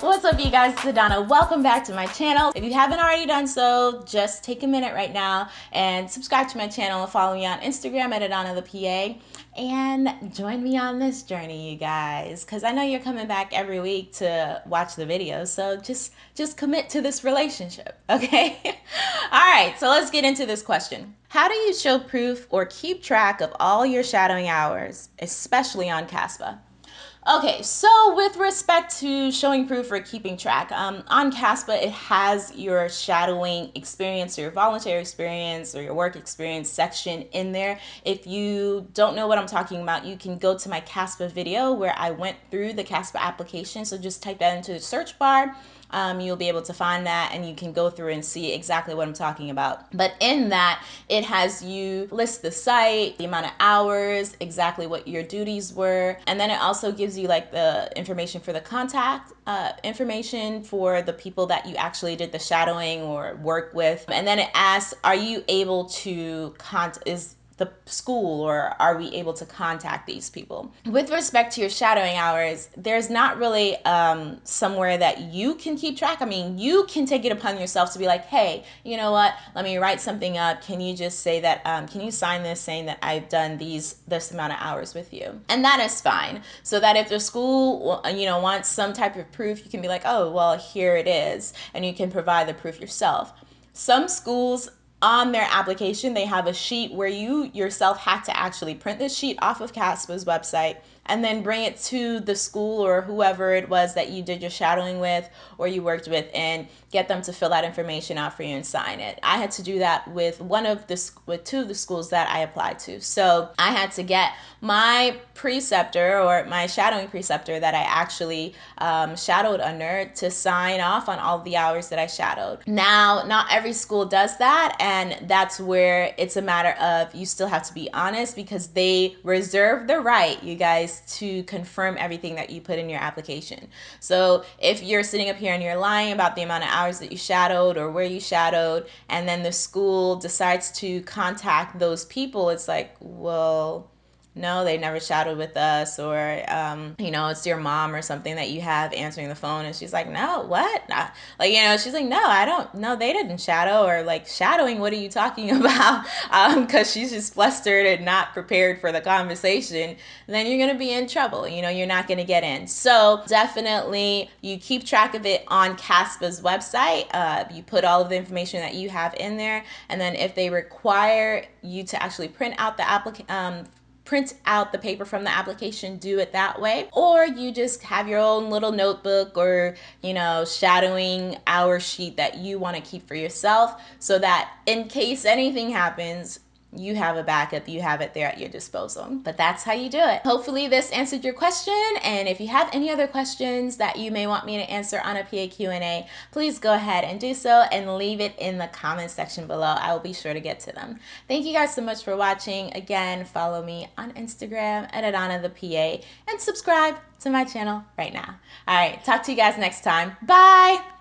What's up you guys, it's Adana. Welcome back to my channel. If you haven't already done so, just take a minute right now and subscribe to my channel and follow me on Instagram at Adana the PA and join me on this journey, you guys, because I know you're coming back every week to watch the videos. So just just commit to this relationship, okay? all right, so let's get into this question. How do you show proof or keep track of all your shadowing hours, especially on Caspa? Okay, so with respect to showing proof or keeping track, um, on CASPA it has your shadowing experience, or your voluntary experience, or your work experience section in there. If you don't know what I'm talking about, you can go to my CASPA video where I went through the CASPA application. So just type that into the search bar um, you'll be able to find that and you can go through and see exactly what I'm talking about. But in that, it has you list the site, the amount of hours, exactly what your duties were, and then it also gives you like the information for the contact uh, information for the people that you actually did the shadowing or work with. And then it asks, are you able to contact, is the school or are we able to contact these people? With respect to your shadowing hours, there's not really um, somewhere that you can keep track. I mean, you can take it upon yourself to be like, hey, you know what? Let me write something up. Can you just say that, um, can you sign this saying that I've done these, this amount of hours with you? And that is fine. So that if the school, you know, wants some type of proof, you can be like, oh, well, here it is. And you can provide the proof yourself. Some schools on their application, they have a sheet where you yourself had to actually print this sheet off of CASPA's website and then bring it to the school or whoever it was that you did your shadowing with or you worked with and get them to fill that information out for you and sign it. I had to do that with one of the with two of the schools that I applied to. So I had to get my preceptor or my shadowing preceptor that I actually um, shadowed under to sign off on all the hours that I shadowed. Now, not every school does that, and that's where it's a matter of you still have to be honest because they reserve the right, you guys, to confirm everything that you put in your application. So if you're sitting up here and you're lying about the amount of hours that you shadowed or where you shadowed, and then the school decides to contact those people, it's like, well, no, they never shadowed with us, or um, you know, it's your mom or something that you have answering the phone, and she's like, no, what? Nah. Like, you know, she's like, no, I don't, no, they didn't shadow, or like shadowing. What are you talking about? Because um, she's just flustered and not prepared for the conversation. Then you're gonna be in trouble. You know, you're not gonna get in. So definitely, you keep track of it on CASPA's website. Uh, you put all of the information that you have in there, and then if they require you to actually print out the application. Um, print out the paper from the application, do it that way. Or you just have your own little notebook or, you know, shadowing hour sheet that you want to keep for yourself so that in case anything happens, you have a backup, you have it there at your disposal. But that's how you do it. Hopefully this answered your question. And if you have any other questions that you may want me to answer on a PA Q&A, please go ahead and do so and leave it in the comment section below. I will be sure to get to them. Thank you guys so much for watching. Again, follow me on Instagram at Adana the PA and subscribe to my channel right now. All right, talk to you guys next time. Bye.